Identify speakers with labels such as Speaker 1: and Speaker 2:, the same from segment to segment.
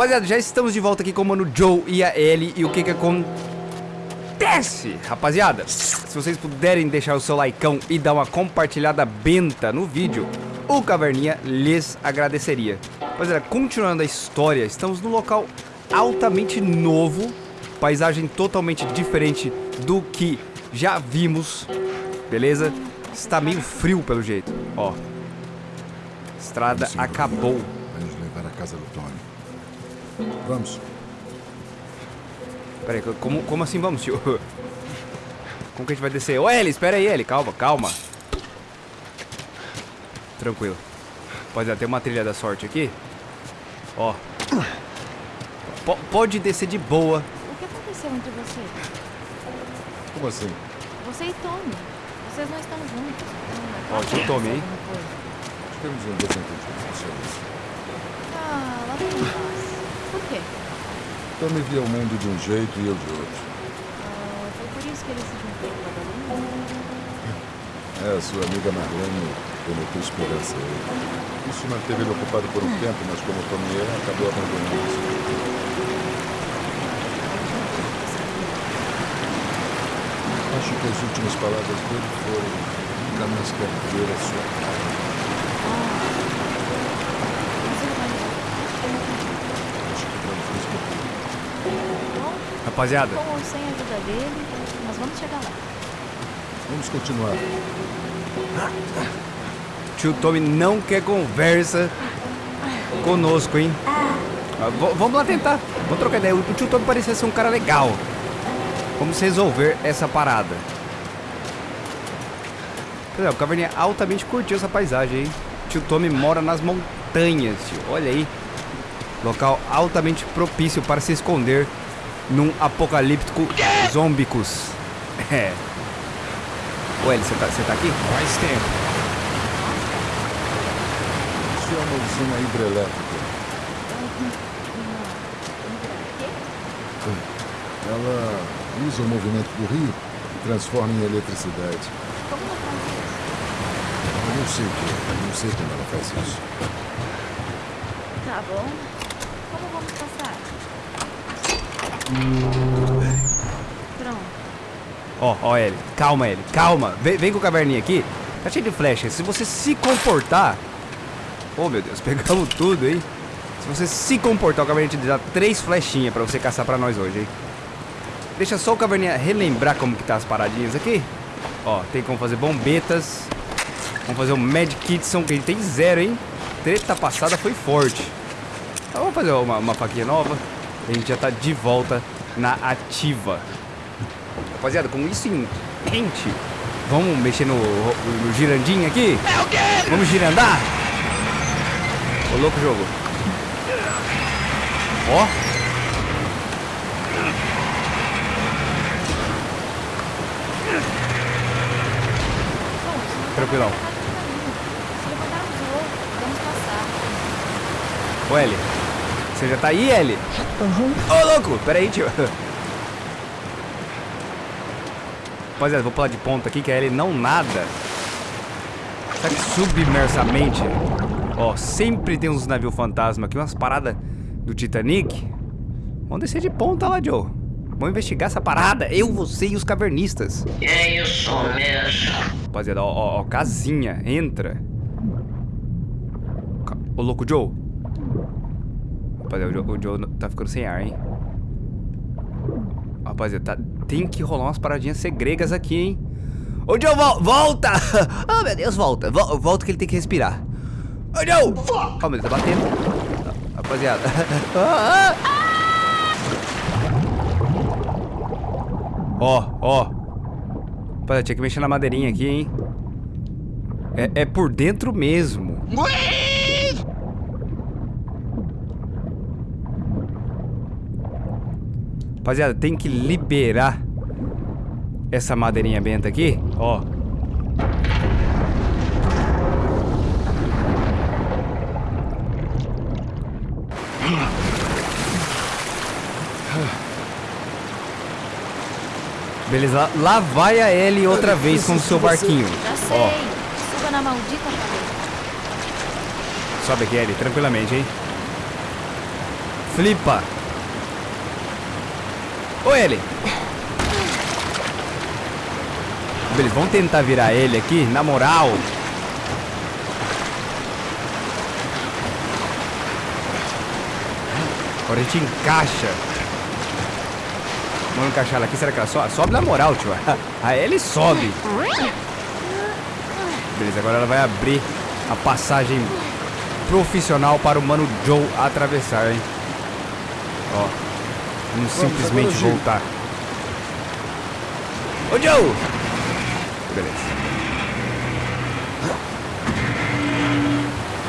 Speaker 1: Rapaziada, já estamos de volta aqui com o Mano Joe e a Ellie. E o que que acontece, rapaziada? Se vocês puderem deixar o seu likeão e dar uma compartilhada benta no vídeo, o Caverninha lhes agradeceria. Rapaziada, continuando a história, estamos num local altamente novo, paisagem totalmente diferente do que já vimos, beleza? Está meio frio pelo jeito, ó. Estrada
Speaker 2: Vamos,
Speaker 1: acabou.
Speaker 2: Vai nos levar à casa do Tony. Vamos.
Speaker 1: Pera aí, como, como assim vamos, tio? Como que a gente vai descer? Ô, Ellie, espera aí, Ellie, calma, calma. Tranquilo. Pode ter uma trilha da sorte aqui. Ó. P pode descer de boa.
Speaker 3: O que aconteceu entre vocês?
Speaker 2: Como assim?
Speaker 3: Você e Tommy. Vocês não estão juntos.
Speaker 1: Ó, tio Tommy, hein?
Speaker 2: um.
Speaker 3: Ah, lá vem quê?
Speaker 2: Tommy via o mundo de um jeito e eu de outro.
Speaker 3: Ah, foi por isso que ele se juntou com a Vagalume?
Speaker 2: É, a sua amiga Marlene prometeu esperança a ele. Isso manteve ele ocupado por um tempo, mas como Tommy é, acabou abandonando isso. Acho que as últimas palavras dele foram nunca mais quero ver a sua cara.
Speaker 3: Mas ele vai
Speaker 2: Acho que vamos nos perder.
Speaker 3: Bom,
Speaker 1: Rapaziada,
Speaker 3: com ou sem a ajuda dele, nós vamos chegar lá.
Speaker 2: Vamos continuar.
Speaker 1: tio Tommy não quer conversa conosco, hein? Ah, v- vamos lá tentar. Vamos trocar ideia. O tio Tommy parecia ser um cara legal. Vamos resolver essa parada. Pois é, o Caverninha altamente curtiu essa paisagem, hein? Tio Tommy mora nas montanhas, tio. Olha aí. Local altamente propício para se esconder num apocalíptico zombicus. É. Ué, você tá, você tá aqui? Faz tempo.
Speaker 2: Isso é uma usina hidrelétrica. Ela usa o movimento do rio e transforma em eletricidade.
Speaker 3: Como ela faz isso?
Speaker 2: Eu não sei o que, eu não sei como ela faz isso.
Speaker 3: Tá bom. Como vamos passar? Pronto.
Speaker 1: Ó, ó, Ellie. Calma, Ellie. Calma. Vem, vem com o caverninha aqui. Tá cheio de flecha. Se você se comportar... Oh, meu Deus. Pegamos tudo, hein? Se você se comportar, o caverninha te dá três flechinhas pra você caçar pra nós hoje, hein? Deixa só o caverninha relembrar como que tá as paradinhas aqui. Ó, tem como fazer bombetas. Vamos fazer o Mad Kitson, que ele tem zero, hein? Treta passada foi forte. Então, vamos fazer uma, uma faquinha nova. A gente já tá de volta na ativa. Rapaziada, com isso em mente, vamos mexer no, no girandinho aqui? Vamos girandar? Ô, louco jogo. Ó. Tranquilão.
Speaker 3: o outro, vamos passar.
Speaker 1: Ô, Eli. Você já tá aí, Eli? Ô, louco. Pera aí, tio. Rapaziada, vou pular de ponta aqui que a Ellie não nada. Será que submersamente? Ó, sempre tem uns navios fantasma aqui, umas paradas do Titanic. Vamos descer de ponta lá, Joe. Vamos investigar essa parada. Eu, você e os cavernistas.
Speaker 4: É isso mesmo.
Speaker 1: Rapaziada, ó, ó, ó, casinha. Entra. Ô, louco, Joe. Rapaziada, o Joe, tá ficando sem ar, hein? Rapaziada, tá- tem que rolar umas paradinhas segregas aqui, hein? Ô, Joe, vol- volta! Oh, meu Deus, volta. Vol- volta que ele tem que respirar. Ô, Joe! Oh, meu Deus, tá batendo. Rapaziada. Ah, ah. Ó, ó. Rapaziada, tinha que mexer na madeirinha aqui, hein? É, é por dentro mesmo. Rapaziada, tem que liberar essa madeirinha benta aqui. Ó. Beleza, lá vai a Ellie outra vez com o seu barquinho.
Speaker 3: Já sei.
Speaker 1: Ó,
Speaker 3: Suba na maldita
Speaker 1: sobe aqui, Ellie, tranquilamente, hein? flipa. Ô, ele. Beleza, vamos tentar virar ele aqui, na moral. Agora a gente encaixa. Vamos encaixar ela aqui, será que ela sobe? Sobe na moral, tio. Aí ele sobe. Beleza, agora ela vai abrir a passagem profissional para o Mano Joe atravessar, hein? Ó. Vamos simplesmente voltar. Ô, Joe! Beleza.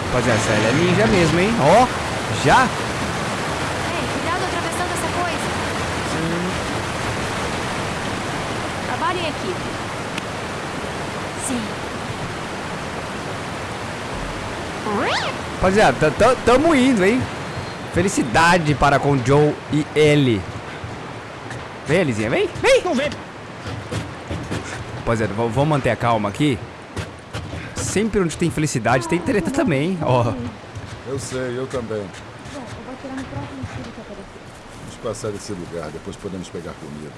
Speaker 1: Rapaziada, essa ela é ninja mesmo, hein? Ó, já?
Speaker 3: Ei, cuidado atravessando essa coisa. Trabalho em equipe. Sim.
Speaker 1: Rapaziada, tá- tá- tamo indo, hein? Felicidade para com Joe e ele. Vem, Elisinha, vem, vem.
Speaker 5: Não vem.
Speaker 1: Rapaziada, v- vamos manter a calma aqui. Sempre onde tem felicidade tem treta também, ó.
Speaker 2: Eu sei, eu também.
Speaker 3: Bom, eu vou tirar no próximo estilo que aparecer.
Speaker 2: Vamos passar esse lugar, depois podemos pegar comida.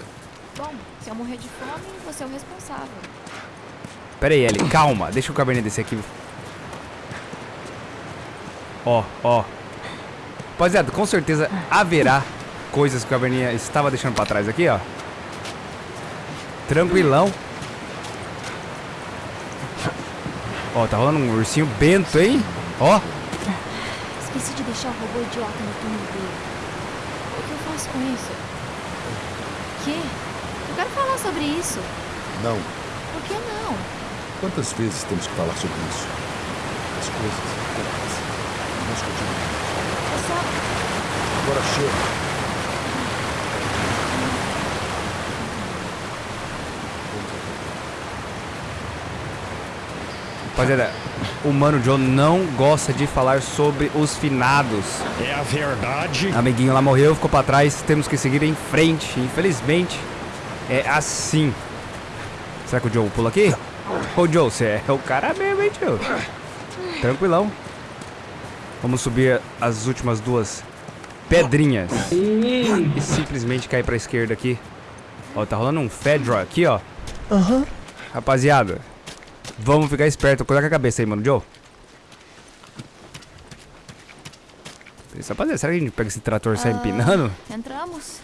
Speaker 3: Bom, se eu morrer de fome, você é o responsável.
Speaker 1: Pera aí, Eli, calma. Deixa o cabernet descer aqui. Ó, ó. Rapaziada, com certeza haverá coisas que o cabernet estava deixando pra trás aqui, ó. Tranquilão. Ó, tá rolando um ursinho bento, hein? Ó.
Speaker 3: Esqueci de deixar o robô idiota no túnel dele. O que eu faço com isso? Quê? Eu quero falar sobre isso.
Speaker 2: Não.
Speaker 3: Por que não?
Speaker 2: Quantas vezes temos que falar sobre isso? As coisas acontecem. Vamos continuar. Agora chega.
Speaker 1: Rapaziada, o Mano Joe não gosta de falar sobre os finados.
Speaker 5: É a verdade.
Speaker 1: Amiguinho lá morreu, ficou pra trás, temos que seguir em frente. Infelizmente, é assim. Será que o Joe pula aqui? Ô Joe, você é o cara mesmo, hein, tio? Tranquilão. Vamos subir as últimas duas pedrinhas. E simplesmente cair pra esquerda aqui. Ó, tá rolando um Fedra aqui, ó. Rapaziada, vamos ficar esperto. Coloca a cabeça aí, mano, Joe. Rapaziada, será que a gente pega esse trator e sai empinando?
Speaker 3: Entramos.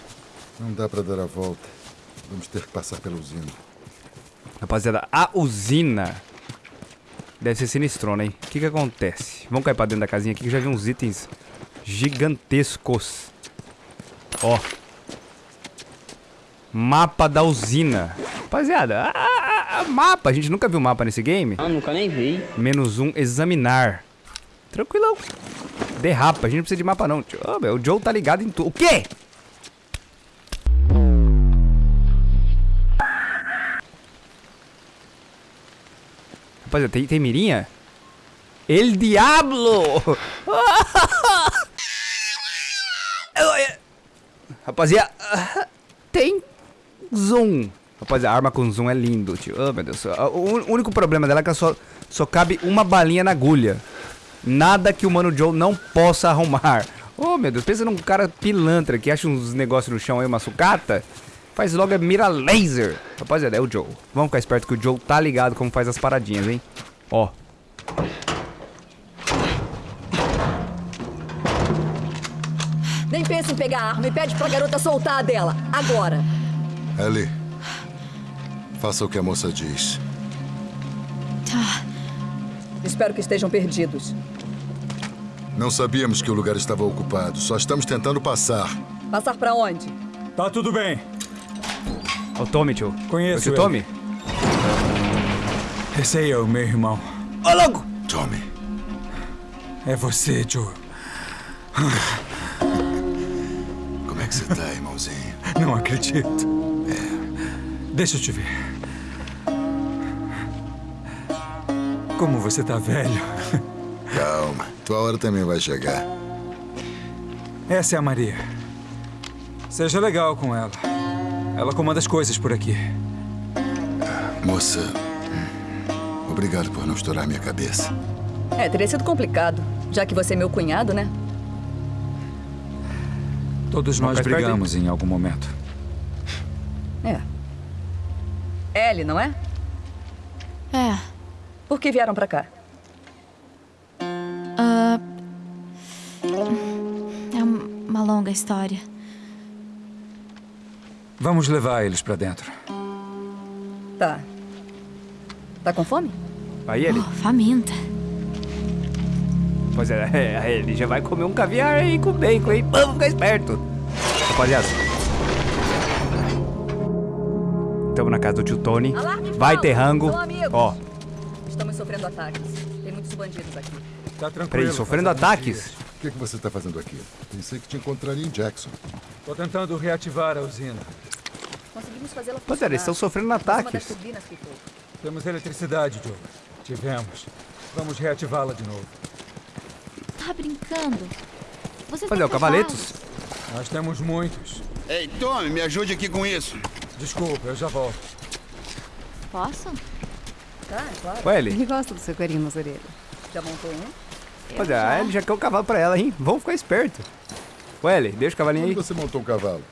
Speaker 2: Não dá pra dar a volta. Vamos ter que passar pela usina.
Speaker 1: Rapaziada, a usina deve ser sinistrona, hein? O que que acontece? Vamos cair pra dentro da casinha aqui que já vi uns itens gigantescos. Ó. Mapa da usina. Rapaziada, a, a- a mapa. A gente nunca viu mapa nesse game.
Speaker 6: Ah, nunca nem vi.
Speaker 1: Menos um, examinar. Tranquilão. Derrapa, a gente não precisa de mapa não. meu, o Joe tá ligado em tudo. O quê? Rapaziada, tem, tem mirinha? El Diablo! Rapaziada, tem zoom. Rapaziada, a arma com zoom é lindo, tio. Oh, meu Deus. O único problema dela é que só, só cabe uma balinha na agulha. Nada que o Mano Joe não possa arrumar. Oh, meu Deus. Pensa num cara pilantra que acha uns negócios no chão aí, uma sucata. Faz logo a mira laser. Rapaziada, é o Joe. Vamos ficar esperto que o Joe tá ligado como faz as paradinhas, hein? Ó.
Speaker 7: Nem pensa em pegar a arma e pede pra garota soltar a dela. Agora.
Speaker 2: Ellie, faça o que a moça diz.
Speaker 7: Espero que estejam perdidos.
Speaker 2: Não sabíamos que o lugar estava ocupado. Só estamos tentando passar.
Speaker 7: Passar pra onde?
Speaker 5: Tá tudo bem.
Speaker 1: Ó o Tommy, tio.
Speaker 5: Conheço
Speaker 1: Esse
Speaker 5: ele.
Speaker 1: Tommy?
Speaker 5: Esse aí é o meu irmão.
Speaker 1: Ô, louco!
Speaker 2: Tommy,
Speaker 5: É você, Joe.
Speaker 2: como é que você tá, irmãozinho?
Speaker 5: Não acredito. Deixa eu te ver. Como você tá velho.
Speaker 2: Calma, tua hora também vai chegar.
Speaker 5: Essa é a Maria. Seja legal com ela. Ela comanda as coisas por aqui.
Speaker 2: Moça, obrigado por não estourar minha cabeça.
Speaker 7: É, teria sido complicado. Já que você é meu cunhado, né?
Speaker 5: Todos nós brigamos em algum momento.
Speaker 7: É. Ellie, não é?
Speaker 3: É.
Speaker 7: Por que vieram pra cá?
Speaker 3: ah, é uma longa história.
Speaker 5: Vamos levar eles pra dentro.
Speaker 7: Tá. Tá com fome?
Speaker 1: Aí ele.
Speaker 3: Oh, faminta.
Speaker 1: Pois é, é, ele já vai comer um caviar aí com bacon, hein? Vamos ficar esperto. Rapaziada. Estamos na casa do tio Tony.
Speaker 7: Alarme
Speaker 1: Vai ter rango. Ó,
Speaker 7: Estamos sofrendo ataques. Tem muitos bandidos aqui.
Speaker 5: Tá tranquilo.
Speaker 1: peraí, sofrendo ataques?
Speaker 2: O que, que você está fazendo aqui? Pensei que te encontraria em Jackson.
Speaker 5: Tô tentando reativar a usina.
Speaker 7: Conseguimos fazê-la
Speaker 1: Pois é, eles estão sofrendo ataques.
Speaker 5: Temos eletricidade, Joe. Tivemos. Vamos reativá-la de novo.
Speaker 3: Tá brincando? Vocês
Speaker 1: Pois é,
Speaker 3: têm
Speaker 1: o Cavaletos.
Speaker 5: Nós temos muitos.
Speaker 6: Ei, Tommy, me ajude aqui com isso.
Speaker 5: Desculpa, eu já volto.
Speaker 3: Posso?
Speaker 7: Tá, é claro.
Speaker 1: Olha ele.
Speaker 8: Ele gosta do seu carinho nas orelhas.
Speaker 7: Já montou um?
Speaker 1: Pois é, aí ele já quer o cavalo pra ela, hein? Vamos ficar esperto. Welly, deixa o cavalinho
Speaker 2: Onde
Speaker 1: aí.
Speaker 2: você montou um cavalo?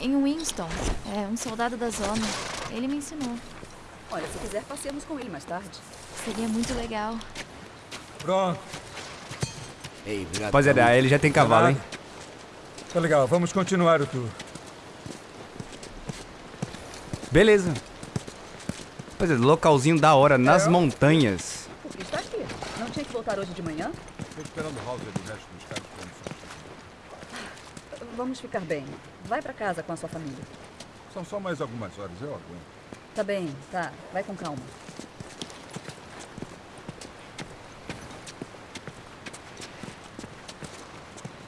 Speaker 3: Em Winston. É um soldado da zona. Ele me ensinou.
Speaker 7: Olha, se quiser, passemos com ele mais tarde.
Speaker 3: Seria muito legal.
Speaker 5: Pronto.
Speaker 6: Ei,
Speaker 1: Rapaziada, aí ele já tem cavalo, hein?
Speaker 5: Tá legal, vamos continuar o tour.
Speaker 1: Beleza. Pois é, localzinho da hora, nas montanhas.
Speaker 7: Por que está aqui? Não tinha que voltar hoje de manhã?
Speaker 2: Estou esperando o Hauser do resto dos caras para
Speaker 7: Vamos ficar bem. Vai pra casa com a sua família.
Speaker 2: São só mais algumas horas, eu aguento.
Speaker 7: Tá bem, tá. Vai com calma.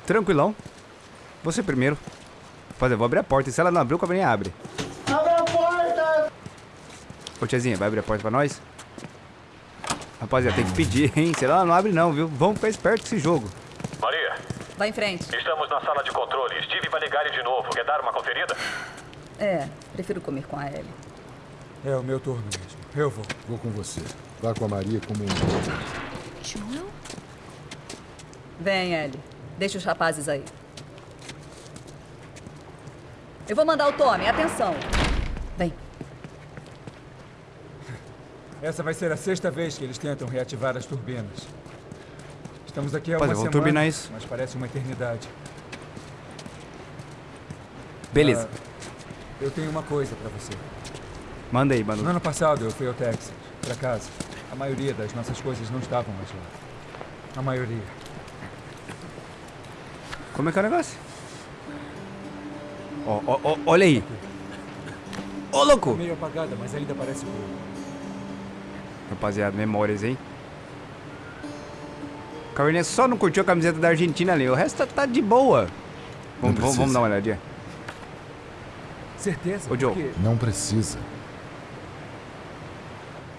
Speaker 1: Tranquilão. Você primeiro. Eu vou abrir a porta. E se ela não abrir, o cavalinho abre.
Speaker 9: Abre a porta!
Speaker 1: Ô, tiazinha, vai abrir a porta pra nós? Rapaziada, tem que pedir, hein? Se ela não abre, não, viu? Vamos ficar esperto com esse jogo.
Speaker 10: Maria,
Speaker 7: Vai em frente.
Speaker 10: estamos na sala de controle. Steve vai ligar ele de novo. Quer dar uma conferida?
Speaker 7: É, prefiro comer com a Ellie.
Speaker 5: É o meu turno mesmo. Eu vou.
Speaker 2: Vou com você. Vá com a Maria como um.
Speaker 3: Joel?
Speaker 7: Vem, Ellie. Deixa os rapazes aí. Eu vou mandar o Tommy. Atenção. Vem.
Speaker 5: Essa vai ser a sexta vez que eles tentam reativar as turbinas. Estamos aqui há
Speaker 1: Pois
Speaker 5: uma semana,
Speaker 1: turbinar isso.
Speaker 5: mas parece uma eternidade.
Speaker 1: Beleza.
Speaker 5: Ah, eu tenho uma coisa pra você.
Speaker 1: Manda aí, mano.
Speaker 5: No ano passado eu fui ao Texas, pra casa. A maioria das nossas coisas não estavam mais lá. A maioria.
Speaker 1: Como é que é o negócio? Ó, ó, ó, olha aí. Ô, louco!
Speaker 5: Meio apagada, mas ainda parece boa.
Speaker 1: Rapaziada, memórias, hein? O Caverninha só não curtiu a camiseta da Argentina ali. O resto tá, tá de boa. Vamos, vamos, vamos dar uma olhadinha.
Speaker 5: Certeza?
Speaker 1: Ô, Joe.
Speaker 5: Porque-
Speaker 2: Não precisa.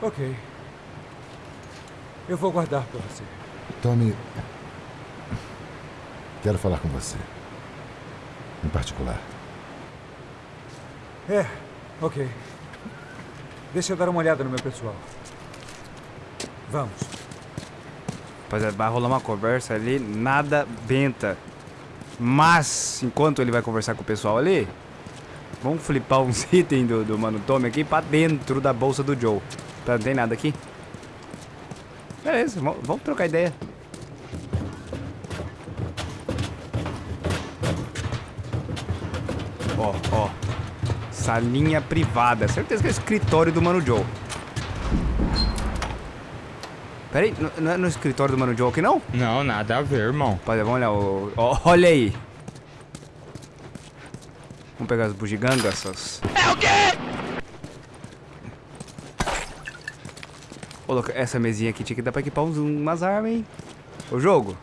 Speaker 5: Ok. Eu vou guardar pra você.
Speaker 2: Tommy. Quero falar com você. Em particular.
Speaker 5: É, ok. Deixa eu dar uma olhada no meu pessoal. Vamos.
Speaker 1: Rapaziada, vai rolar uma conversa ali, nada benta. Mas, enquanto ele vai conversar com o pessoal ali, vamos flipar uns itens do, do Mano Tommy aqui pra dentro da bolsa do Joe. Tá, não tem nada aqui? Beleza, vamos, trocar ideia. Ó, ó. Salinha privada. Certeza que é o escritório do Mano Joe. Pera aí, n- não é no escritório do Mano Joe aqui não?
Speaker 11: Não, nada a ver, irmão.
Speaker 1: Rapaziada, vamos olhar o... olha aí. Vamos pegar as bugigangas, essas... É o quê? Ô, louco, essa mesinha aqui tinha que dar pra equipar uns, umas armas, hein? O jogo.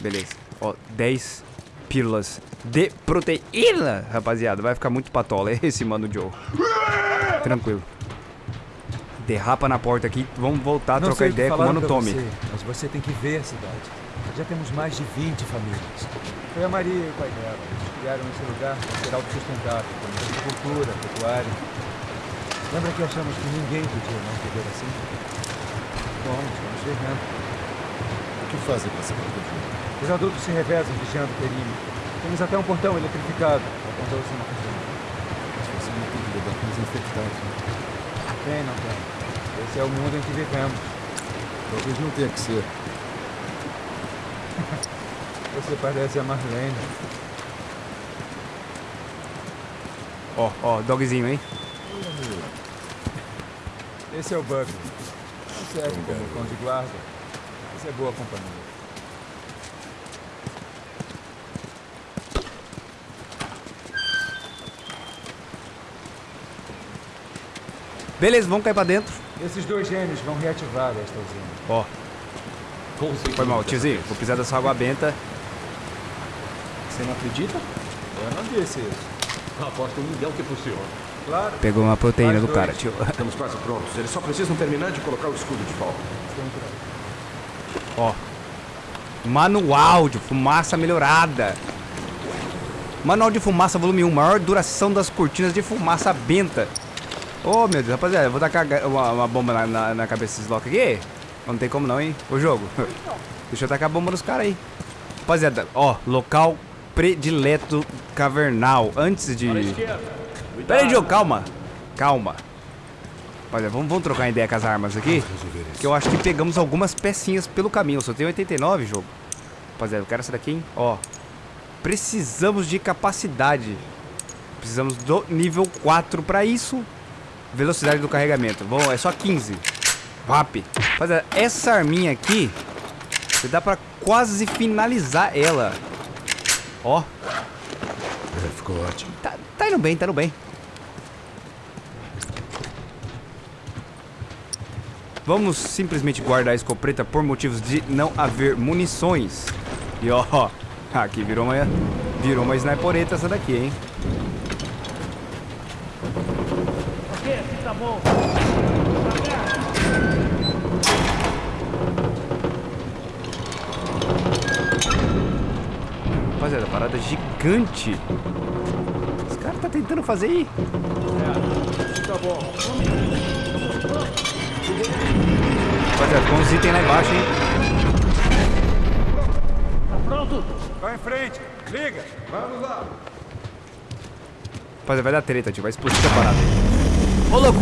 Speaker 1: Beleza. Ó, 10 pílulas de proteína, rapaziada. Vai ficar muito patola esse Mano Joe. Tranquilo. Derrapa na porta aqui, vamos voltar a
Speaker 5: Não
Speaker 1: trocar ideia com o Mano Tommy.
Speaker 5: Você, mas você tem que ver a cidade. Já temos mais de 20 famílias. Foi a Maria e o pai dela. Eles criaram esse lugar para ser autossustentável, com agricultura, pecuária. Lembra que achamos que ninguém podia não viver assim? Bom, estamos vivendo.
Speaker 2: O que fazem para se proteger?
Speaker 5: Os adultos se revezam vigiando o perímetro. Tem Temos até um portão eletrificado. Apontou assim na cozinha.
Speaker 2: Mas você não tem que lidar com os infectados. Né?
Speaker 5: Tem, não tem. Esse é o mundo em que vivemos.
Speaker 2: Talvez não tenha que ser.
Speaker 5: Você parece a Marlene.
Speaker 1: Ó, ó, dogzinho, hein?
Speaker 5: Esse é o Buckley. Não serve como cão de guarda. Isso é boa companhia.
Speaker 1: Beleza, vamos cair pra dentro.
Speaker 5: Esses dois gênios vão reativar esta usina.
Speaker 1: Ó. Foi mal, tiozinho. Vou pisar dessa água benta.
Speaker 8: Você não acredita?
Speaker 5: Eu não disse isso.
Speaker 8: Aposto um milhão que funciona.
Speaker 5: Claro.
Speaker 1: Pegou uma proteína
Speaker 5: Mais
Speaker 1: do
Speaker 5: dois.
Speaker 1: cara, tio.
Speaker 8: Estamos quase prontos. Eles só precisam terminar de colocar o escudo de volta.
Speaker 1: Ó. Manual de fumaça melhorada. Manual de fumaça volume 1. Maior duração das cortinas de fumaça benta. Ô, meu Deus, rapaziada, eu vou tacar uma, uma bomba na, na, na cabeça desses locos aqui. Não tem como não, hein? Ô, jogo. Deixa eu tacar a bomba nos caras aí. Rapaziada, ó, local predileto cavernal. Antes de... Pera aí, Diogo, calma. Calma. Rapaziada, vamos, vamos trocar ideia com as armas aqui. Que eu acho que pegamos algumas pecinhas pelo caminho. Eu só tenho 89, jogo. Rapaziada, eu quero essa daqui, hein? Ó. Precisamos de capacidade. Precisamos do nível 4 pra isso. Velocidade do carregamento. Bom, é só 15. VAP. Rapaziada, essa arminha aqui... Você dá pra quase finalizar ela. Ó.
Speaker 2: É, ficou ótimo.
Speaker 1: Tá, tá indo bem, tá indo bem. Vamos simplesmente guardar a escopeta por motivos de não haver munições. E ó, aqui virou uma, virou uma snipereta essa daqui, hein? Rapaziada, parada gigante. Os caras tá tentando fazer aí.
Speaker 9: Tá bom.
Speaker 1: Rapaziada, com os itens lá embaixo, hein?
Speaker 9: Tá pronto?
Speaker 5: Vai em frente. Liga. Vamos lá.
Speaker 1: Rapaziada, vai dar treta, tio. Vai explodir essa parada. Ô, louco!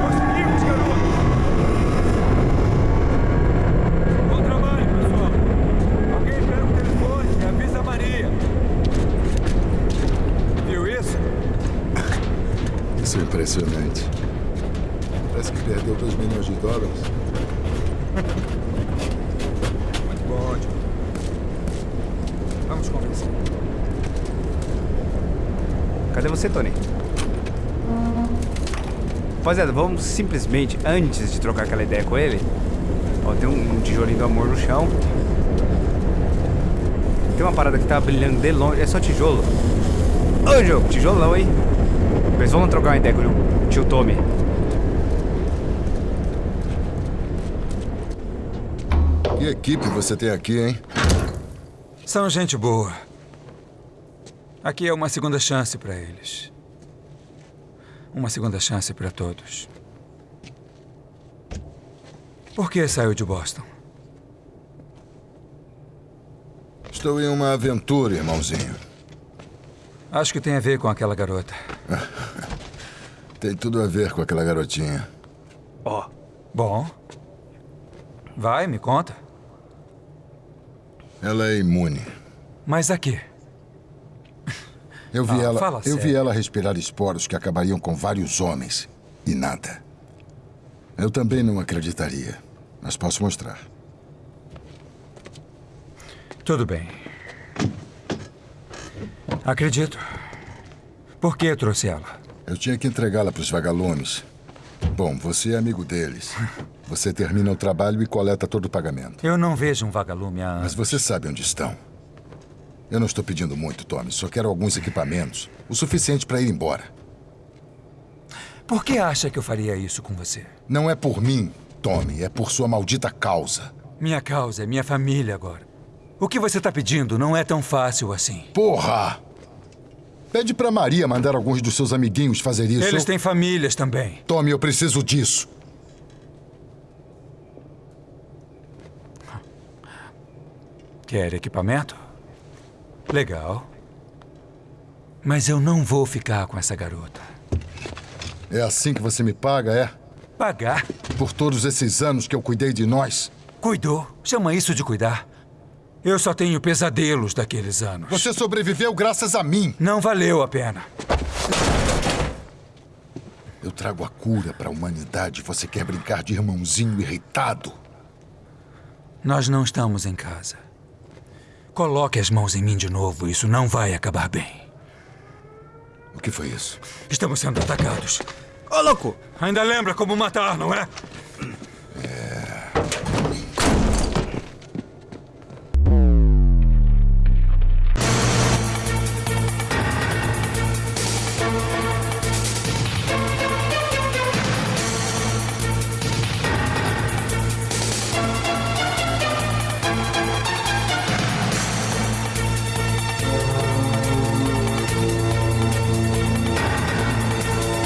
Speaker 5: Conseguimos, garoto. Bom trabalho, pessoal. Alguém pega o telefone e avisa a Maria. Viu isso?
Speaker 2: Isso é impressionante. Parece que perdeu 2 milhões de dólares.
Speaker 5: Muito bom, ótimo. Vamos conversar.
Speaker 1: Cadê você, Tony? Rapaziada, vamos simplesmente, antes de trocar aquela ideia com ele... Ó, tem um, um tijolinho do amor no chão. Tem uma parada que tá brilhando de longe. É só tijolo. Ô, jogo, tijolão, hein? Mas vamos trocar uma ideia com o tio Tommy.
Speaker 2: Que equipe você tem aqui, hein?
Speaker 5: São gente boa. Aqui é uma segunda chance para eles. Uma segunda chance para todos. Por que saiu de Boston?
Speaker 2: Estou em uma aventura, irmãozinho.
Speaker 5: Acho que tem a ver com aquela garota.
Speaker 2: Tem tudo a ver com aquela garotinha.
Speaker 1: Ó,
Speaker 5: Bom. Vai, me conta.
Speaker 2: Ela é imune.
Speaker 5: Mas aqui.
Speaker 2: Eu vi
Speaker 5: Ah,
Speaker 2: ela, eu vi
Speaker 5: sério.
Speaker 2: ela respirar esporos que acabariam com vários homens e nada. Eu também não acreditaria, mas posso mostrar.
Speaker 5: Tudo bem. Acredito. Por que trouxe ela?
Speaker 2: Eu tinha que entregá-la para os vagalumes. Bom, você é amigo deles. Você termina o trabalho e coleta todo o pagamento.
Speaker 5: Eu não vejo um vagalume há
Speaker 2: Mas você sabe onde estão. Eu não estou pedindo muito, Tommy. Só quero alguns equipamentos. O suficiente para ir embora.
Speaker 5: Por que acha que eu faria isso com você?
Speaker 2: Não é por mim, Tommy. É por sua maldita causa.
Speaker 5: Minha causa é minha família agora. O que você está pedindo não é tão fácil assim.
Speaker 2: Porra! Pede pra Maria mandar alguns dos seus amiguinhos fazer isso.
Speaker 5: Eles
Speaker 2: Eu-
Speaker 5: têm famílias também.
Speaker 2: Tommy, eu preciso disso.
Speaker 5: Quer equipamento? Legal. Mas eu não vou ficar com essa garota.
Speaker 2: É assim que você me paga, é?
Speaker 5: Pagar?
Speaker 2: Por todos esses anos que eu cuidei de nós?
Speaker 5: Cuidou? Chama isso de cuidar. Eu só tenho pesadelos daqueles anos.
Speaker 2: Você sobreviveu graças a mim.
Speaker 5: Não valeu a pena.
Speaker 2: Eu trago a cura para a humanidade. Você quer brincar de irmãozinho irritado?
Speaker 5: Nós não estamos em casa. Coloque as mãos em mim de novo. Isso não vai acabar bem.
Speaker 2: O que foi isso?
Speaker 5: Estamos sendo atacados.
Speaker 1: Ô, louco!
Speaker 5: Ainda lembra como matar, não é?